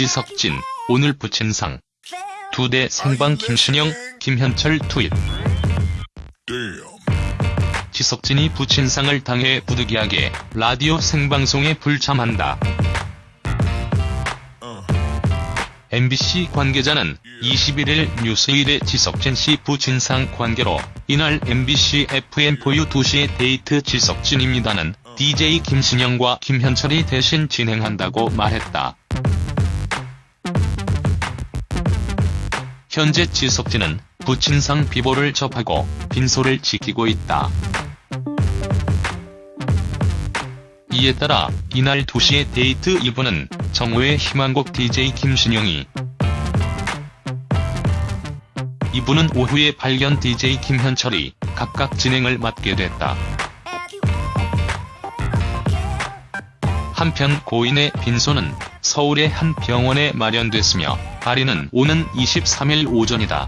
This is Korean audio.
지석진, 오늘 부친상. 두 대 생방 김신영, 김현철 투입. 지석진이 부친상을 당해 부득이하게 라디오 생방송에 불참한다. MBC 관계자는 21일 뉴스일의 지석진 씨 부친상 관계로 이날 MBC FM4U 2시의 데이트 지석진입니다는 DJ 김신영과 김현철이 대신 진행한다고 말했다. 현재 지석진은 부친상 비보를 접하고 빈소를 지키고 있다. 이에 따라 이날 2시의 데이트 2부는 정오의 희망곡 DJ 김신영이 2부는 오후에 발견 DJ 김현철이 각각 진행을 맡게 됐다. 한편 고인의 빈소는 서울의 한 병원에 마련됐으며 발인은 오는 23일 오전이다.